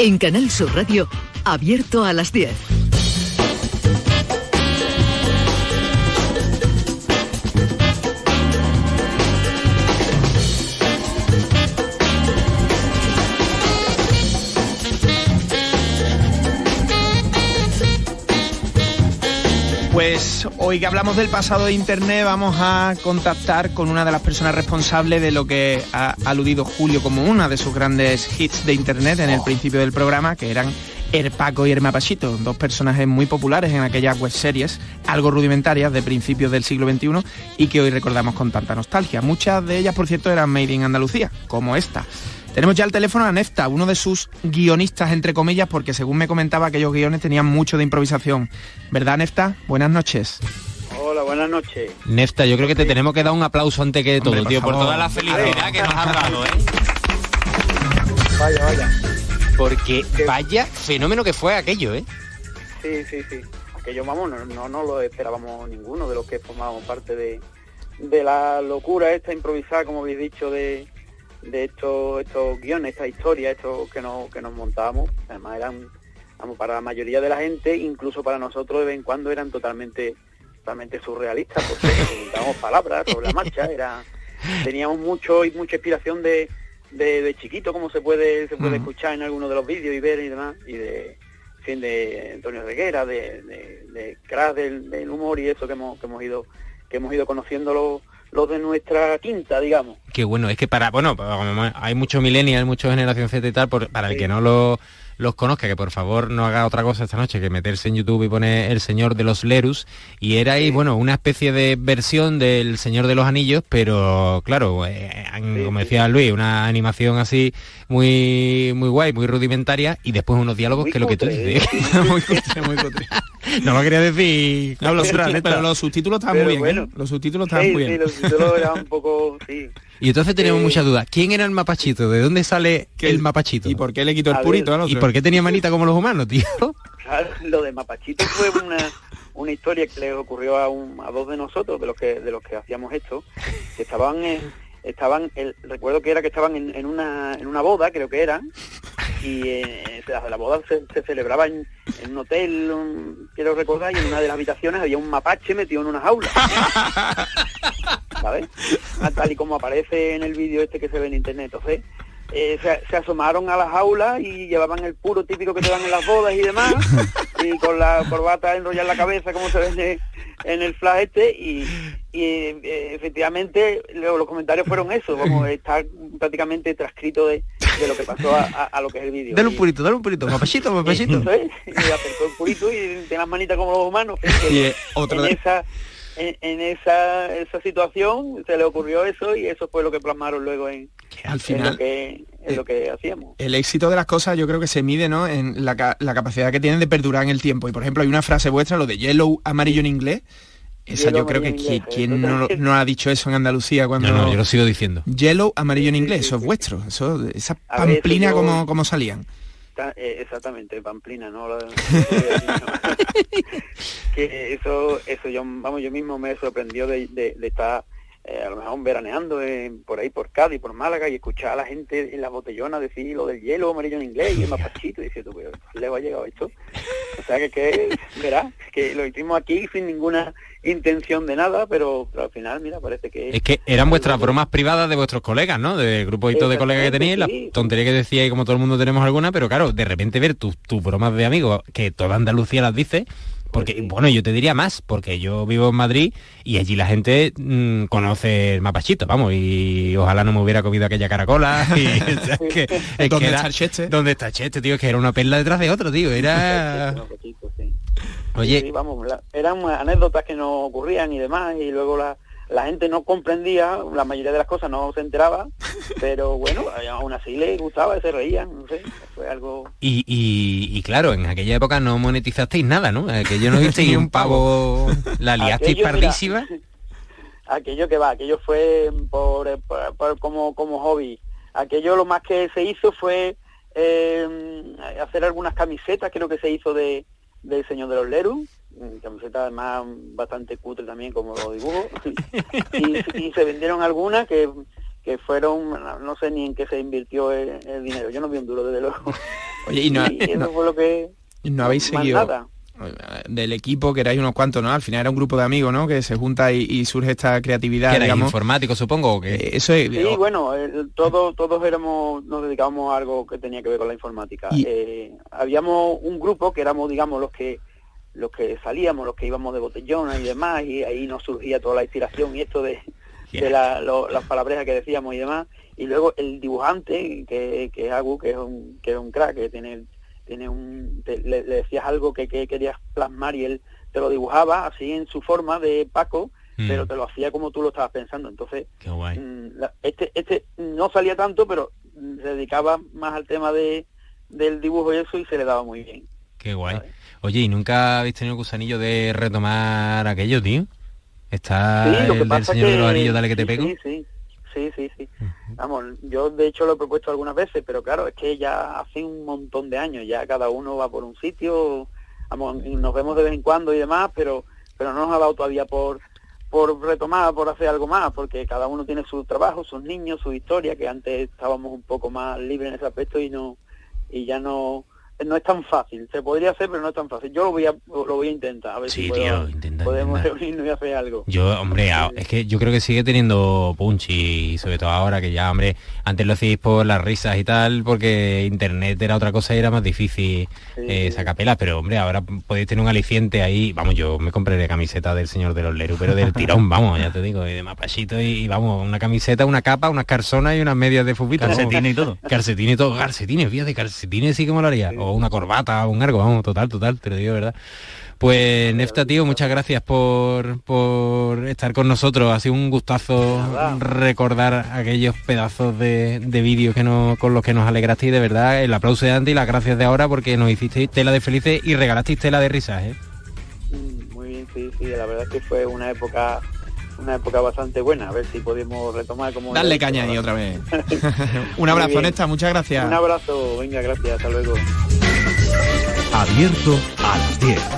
En Canal Sur Radio, abierto a las 10. Pues hoy que hablamos del pasado de Internet vamos a contactar con una de las personas responsables de lo que ha aludido Julio como una de sus grandes hits de Internet en el principio del programa, que eran Erpaco y Hermapachito, dos personajes muy populares en aquellas web series, algo rudimentarias de principios del siglo XXI y que hoy recordamos con tanta nostalgia. Muchas de ellas, por cierto, eran made in Andalucía, como esta. Tenemos ya al teléfono a Nefta, uno de sus guionistas, entre comillas, porque según me comentaba, aquellos guiones tenían mucho de improvisación. ¿Verdad, Nefta? Buenas noches. Hola, buenas noches. Nefta, yo creo que te tenemos que dar un aplauso antes que todo, tío, por toda la felicidad que nos has dado, ¿eh? Vaya, vaya. Porque vaya fenómeno que fue aquello, ¿eh? Sí, sí, sí. Aquello, vamos, no, no, no lo esperábamos ninguno de los que formábamos parte de, de la locura esta improvisada, como habéis dicho, de, de estos estos guiones, esta historia, estos que nos, que nos montábamos, además eran, vamos, para la mayoría de la gente, incluso para nosotros de vez en cuando eran totalmente, totalmente surrealistas, porque dábamos palabras sobre la marcha, era, teníamos mucho y mucha inspiración de, de, de chiquito, como se puede, se puede escuchar en algunos de los vídeos y ver y demás, y de fin, de Antonio Reguera, de, de, de crack del, del humor y eso que hemos, que hemos ido, que hemos ido conociendo los, de nuestra quinta, digamos. Qué bueno, es que para, bueno, hay mucho millennial, mucho generación Z y tal, por- para el que no lo- los conozca, que por favor no haga otra cosa esta noche que meterse en YouTube y poner El Señor de los Lerus, y era ahí, bueno, una especie de versión del Señor de los Anillos, pero claro, eh, como decía Luis, una animación así muy muy guay, muy rudimentaria, y después unos diálogos Muy que lo que tú cutre, dices. muy cutre, muy cutre. no lo quería decir. No, los subtítulos- pero los subtítulos estaban Pero muy bien. bueno. ¿eh? Los subtítulos estaban Sí, muy sí, bien. los títulos eran un poco, sí. Y entonces tenemos Eh, muchas dudas. ¿Quién era el mapachito? ¿De dónde sale ¿Qué- el mapachito? ¿Y por qué le quitó A el purito al otro? ¿Y por qué tenía manita como los humanos, tío? Claro, lo de Mapachito fue una, una historia que le ocurrió a, un, a dos de nosotros, de los que de los que hacíamos esto, que estaban en, estaban, el, recuerdo que era que estaban en, en una en una boda, creo que era, y eh, la, la boda se, se celebraba en, en un hotel, un- quiero recordar, y en una de las habitaciones había un mapache metido en una jaula. ¿Sabes? Ah, Tal y como aparece en el vídeo este que se ve en internet. Entonces, eh, se, se asomaron a la jaula y llevaban el puro típico que te dan en las bodas y demás, y con la corbata enrollada en la cabeza como se ve en el, flash este, y, y, eh, efectivamente luego los comentarios fueron eso, vamos, está prácticamente transcrito de, de lo que pasó a, a- a lo que es el vídeo. Dale un purito, dale un purito, eso es, y acercó el purito y tiene las manitas como los humanos. Y, eh, otro en de- esa en, en esa esa situación se le ocurrió eso y eso fue lo que plasmaron luego en, al en final lo que en lo que hacíamos. el éxito de las cosas yo creo que se mide ¿no? en la, la capacidad que tienen de perdurar en el tiempo. Y por ejemplo hay una frase vuestra, lo de yellow amarillo en inglés. Esa yo creo que inglés, quién no, ha dicho eso en Andalucía cuando... No, no, yo lo sigo diciendo. Yellow, amarillo en inglés, sí, eso es vuestro. Eso, esa A ver, eso pamplina yo- como, como salían. Eh, exactamente, Pamplina, ¿no? Que eso, eso yo, vamos, yo mismo me sorprendió de, de- de estar eh, a lo mejor veraneando en- por ahí por Cádiz, por Málaga y escuchar a la gente en las botellonas decir lo del hielo amarillo en inglés y el mapachito y decir, tú, pero ¿sí le va a llegar esto? O sea que, que verás, que lo hicimos aquí sin ninguna intención de nada, pero, pero al final, mira, parece que... Es que eran vuestras bromas privadas de vuestros colegas, ¿no? De grupito de colegas que teníais, la tontería que decíais, como todo el mundo tenemos alguna, pero claro, de repente ver tus tus bromas de amigos, que toda Andalucía las dice, porque, Pues sí. bueno, yo te diría más, porque yo vivo en Madrid y allí la gente mm, conoce el mapachito, vamos, y ojalá no me hubiera comido aquella caracola. Y, o sea, es que, es ¿Dónde que era- está el cheste? ¿Dónde está Cheste, tío? Es que era una perla detrás de otro, tío. Era... Oye, Sí, vamos, la- eran anécdotas que nos ocurrían y demás, y luego la, la gente no comprendía, la mayoría de las cosas no se enteraba, pero bueno, aún así les gustaba, se reían, no sé, fue algo... Y, y- y claro, en aquella época no monetizasteis nada, ¿no? Que yo no visteis un pavo. La liasteis Aquello, mira, pardísima. aquello que va, aquello fue por, por- por- como, como hobby. Aquello lo más que se hizo fue eh, hacer algunas camisetas, creo que se hizo de del Señor de los Lerus, camisetas además bastante cutre también como los dibujos, y, y se vendieron algunas que, que fueron, no sé ni en qué se invirtió el, dinero, yo no vi un duro desde luego. Oye, y no, eso fue lo que... No habéis seguido del equipo, que erais unos cuantos, ¿no? Al final era un grupo de amigos, ¿no? Que se junta y, surge esta creatividad. ¿Que digamos. informático, supongo? que eh, eso es, Sí, bueno, todos, todos éramos, nos dedicábamos a algo que tenía que ver con la informática. Eh, habíamos un grupo que éramos, digamos, los que los que salíamos, los que íbamos de botellón y demás, y ahí nos surgía toda la inspiración y esto de, de las palabrejas que decíamos y demás. Y luego el dibujante, que, que es Agu, que es un, que es un crack, que tiene tiene un le, decías algo que, querías plasmar y él te lo dibujaba así en su forma de Paco mm. pero te lo hacía como tú lo estabas pensando. Entonces mm, este este no salía tanto pero se dedicaba más al tema de del dibujo y eso y se le daba muy bien. Qué guay oye y nunca habéis tenido el gusanillo de retomar aquello tío está el señor de los anillos dale que te pego. sí, sí sí, sí, sí. Vamos, yo de hecho lo he propuesto algunas veces, pero claro, es que ya hace un montón de años, ya cada uno va por un sitio, vamos, nos vemos de vez en cuando y demás, pero pero no nos ha dado todavía por por retomar, por hacer algo más, porque cada uno tiene su trabajo, sus niños, su historia, que antes estábamos un poco más libres en ese aspecto y no y ya no no es tan fácil. Se podría hacer, pero no es tan fácil. Yo lo voy a, lo voy a intentar, a ver si podemos reunirnos y hacer algo. Yo, hombre, es que yo creo que sigue teniendo punch y sobre todo ahora que ya, hombre, antes lo hacéis por las risas y tal, porque internet era otra cosa y era más difícil eh, sacar pelas, pero hombre, ahora podéis tener un aliciente ahí. Vamos, yo me compraré camiseta del señor de los Leru, pero del tirón, vamos, ya te digo, y de mapachito y, vamos, una camiseta, una capa, unas carzonas y unas medias de fubito. Calcetines y todo. Calcetines y todo, calcetines, fíjate, calcetines sí que me lo una corbata, un arco, vamos, total, total, te lo digo, ¿verdad? Pues Nefta, tío, muchas gracias por, por estar con nosotros. Ha sido un gustazo recordar aquellos pedazos de, de vídeos que no, con los que nos alegraste y de verdad el aplauso de antes y las gracias de ahora porque nos hicisteis tela de felices y regalasteis tela de risas, ¿eh? Mm, muy bien, sí, sí, la verdad es que fue una época una época bastante buena, a ver si podemos retomar como... Darle caña ahí otra vez. un abrazo, Nesta, muchas gracias. Un abrazo, venga, gracias, hasta luego. Abierto a las 10